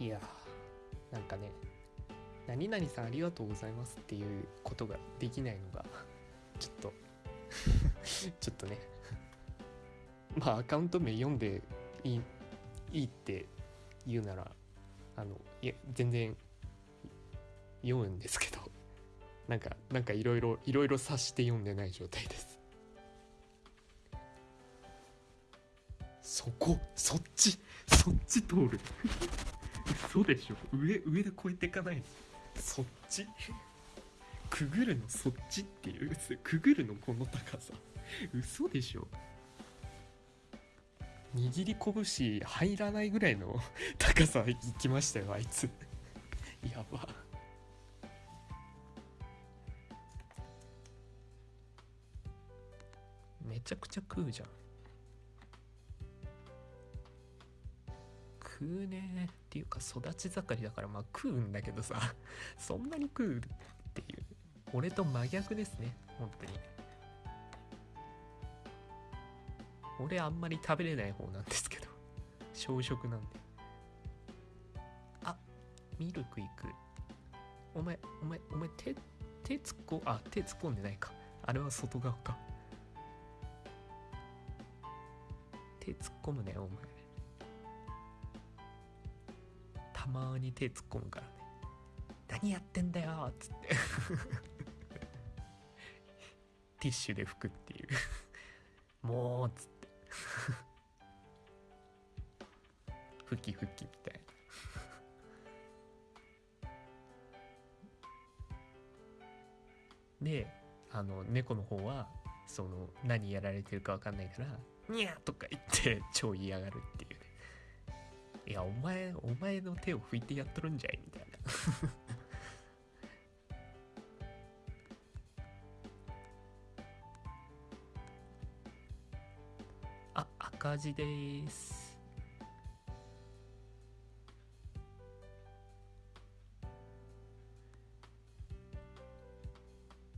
いやなんかね何々さんありがとうございますっていうことができないのが ちょっと ちょっとね まあアカウント名読んでいいいいって言うならあのいや全然読むんですけどなんかなんかいろいろいろいろ察して読んでない状態です。そこそっちそっち通る。嘘でしょ。上上で越えていかないの。そっち。くぐるのそっちっていう。くぐるのこの高さ。嘘でしょ。握り拳入らないぐらいの 高さ行きましたよあいつ。やば。めちゃくちゃ食うじゃん。食うねっていうか育ち盛りだからまあ食うんだけどさ そんなに食うっていう俺と真逆ですね本当に。俺あんまり食べれない方なんですけど 小食なんで。あミルクいく。お前お前お前手手突っ込あ手突っ込んでないか。あれは外側か。手突っ込むねお前。たまに手突っ込むからね何やってんだよっつって。ティッシュで拭くっていうもうっつって。ふきふきみたいな。であの猫の方はその何やられてるか分かんないから「にゃ!」とか言って超嫌がるっていやお前お前の手を拭いてやっとるんじゃいみたいな。あ赤字です。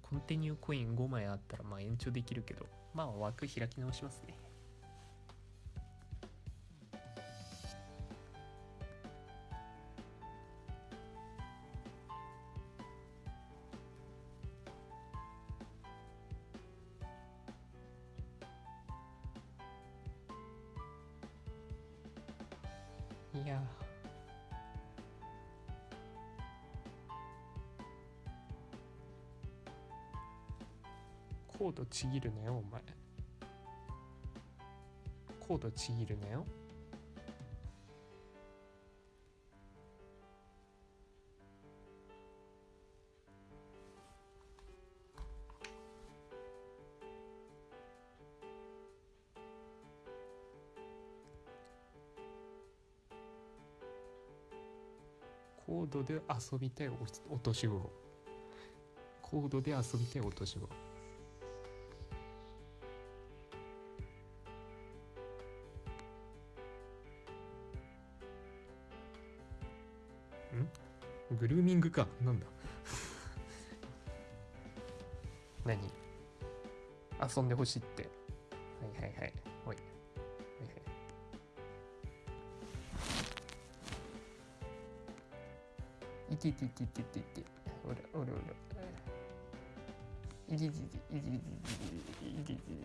コンティニューコイン5枚あったらまあ延長できるけど。まあ枠開き直しますね。いや。コードちぎるなよお前。コードちぎるなよ。コードで遊びたいおお年頃コードで遊びたいお年頃ん？グルーミングか。なんだ？何？遊んでほしいって。はいはいはい。おいはいはいいててててておらおらおらいててていててていててて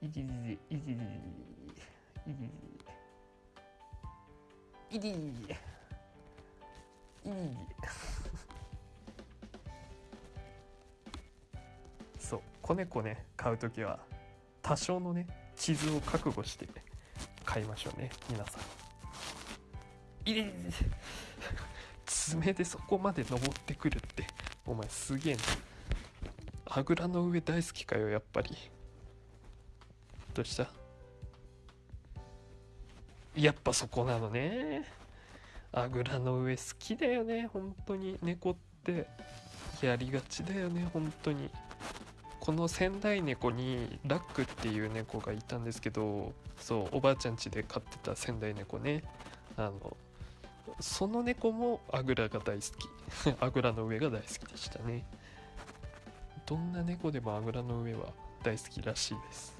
いててていててていててていてててそう子猫ね買う時は多少のね傷を覚悟して買いましょうね皆さん。爪でそこまで登ってくるってお前すげえな。あぐらの上大好きかよやっぱり。どうした？やっぱそこなのね。あぐらの上好きだよね本当に。猫ってやりがちだよね本当に。この仙台猫にラックっていう猫がいたんですけどそうおばあちゃん家で飼ってた仙台猫ね。あのその猫もあぐらが大好き。あぐらの上が大好きでしたね。どんな猫でもあぐらの上は大好きらしいです。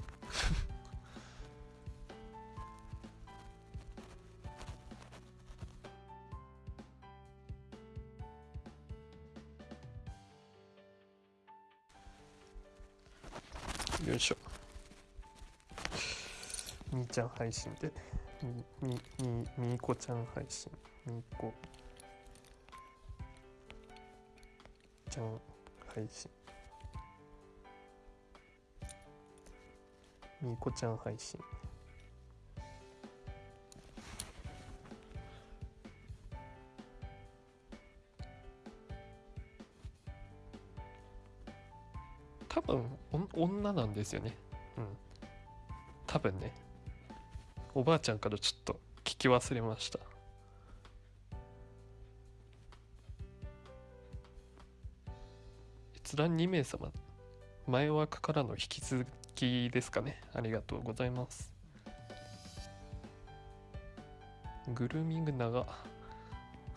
ちゃん配信で。みみみみーこちゃん配信。みーこ。ちゃん配信。みーこちゃん配信。多分お女なんですよね。うん。多分ねおばあちゃんからちょっと聞き忘れました。閲覧2名様前枠からの引き続きですかね。ありがとうございます。グルーミング長。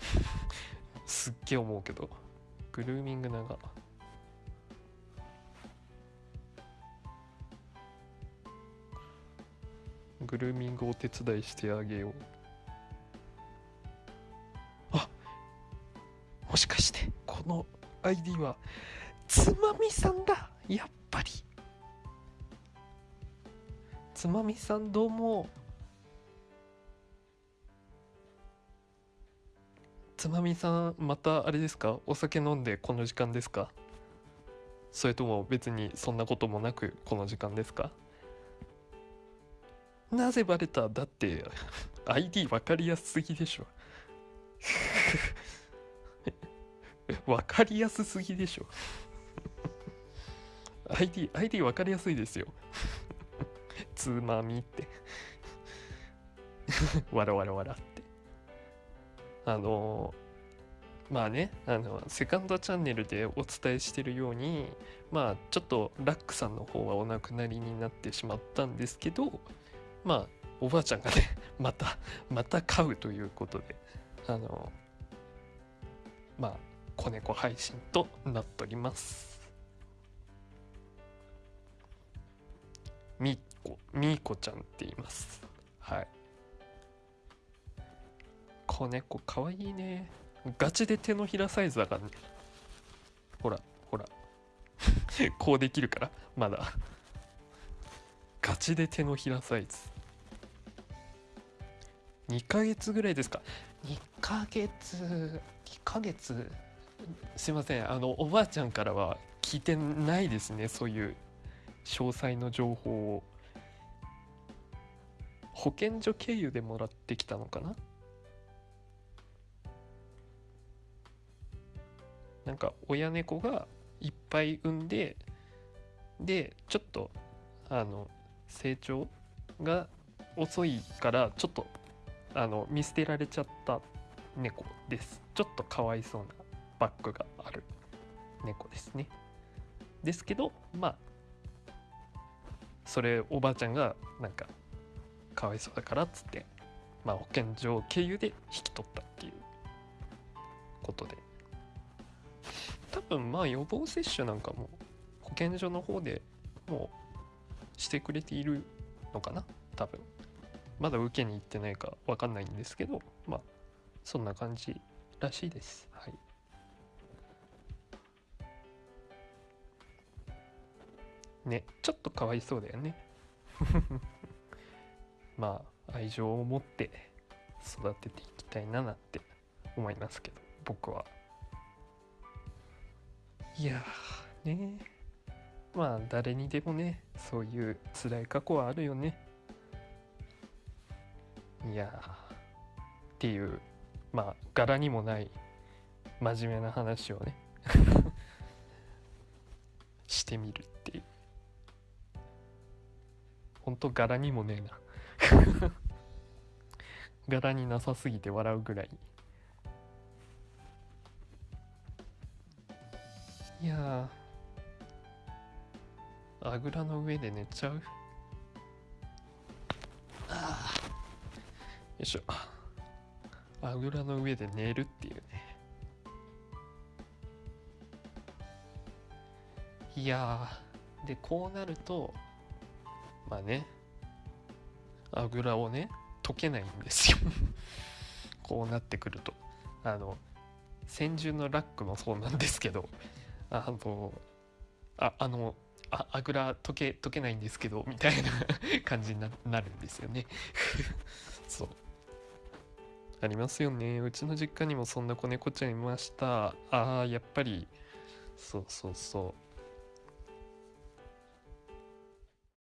すっげえ思うけど。グルーミング長。グルーミングお手伝いしてあげよう。あもしかしてこの ID はつまみさんだやっぱり。つまみさんどうも。つまみさんまたあれですか？お酒飲んでこの時間ですか？それとも別にそんなこともなくこの時間ですか？なぜバレただって ID 分かりやすすぎでしょ。分かりやすすぎでしょ。ID, ID 分かりやすいですよ。つまみって。わらわらわらって。あのまあねあのセカンドチャンネルでお伝えしてるようにまあちょっとラックさんの方はお亡くなりになってしまったんですけどまあおばあちゃんがね またまた飼うということであのまあ子猫配信となっております。みっこみーこちゃんって言います。はい。子猫かわいいね。ガチで手のひらサイズだからね。ほらほら。こうできるからまだ。ガチで手のひらサイズ。2ヶ月ぐらいですか？2ヶ月2ヶ月？すいません。あのおばあちゃんからは聞いてないですね。そういう詳細の情報を。保健所経由でもらってきたのかな？なんか親猫がいっぱい産んででちょっとあの成長が遅いからちょっとあの見捨てられちゃった猫です。ちょっとかわいそうなバッグがある猫ですね。ですけどまあそれおばあちゃんがなんかかわいそうだからっつってまあ保健所経由で引き取ったっていうことで。多分まあ予防接種なんかも保健所の方でもうしてくれているのかな？多分。まだ受けに行ってないか分かんないんですけどまあそんな感じらしいです。はい。ねちょっとかわいそうだよね。まあ愛情を持って育てていきたいななって思いますけど僕は。いやーね。まあ誰にでもねそういう辛い過去はあるよね。いやっていうまあ柄にもない真面目な話をね してみるっていう。ほんと柄にもねえな。柄になさすぎて笑うぐらい。いやあぐらの上で寝ちゃう？あーよいしょ。あぐらの上で寝るっていうね。いやでこうなるとまあねあぐらをね解けないんですよ。こうなってくると。あの先住のラックもそうなんですけどあのああのああぐら溶け溶けないんですけどみたいな 感じにななるんですよね。そう。ありますよね。うちの実家にもそんな子猫ちゃんいました。ああやっぱりそうそうそう。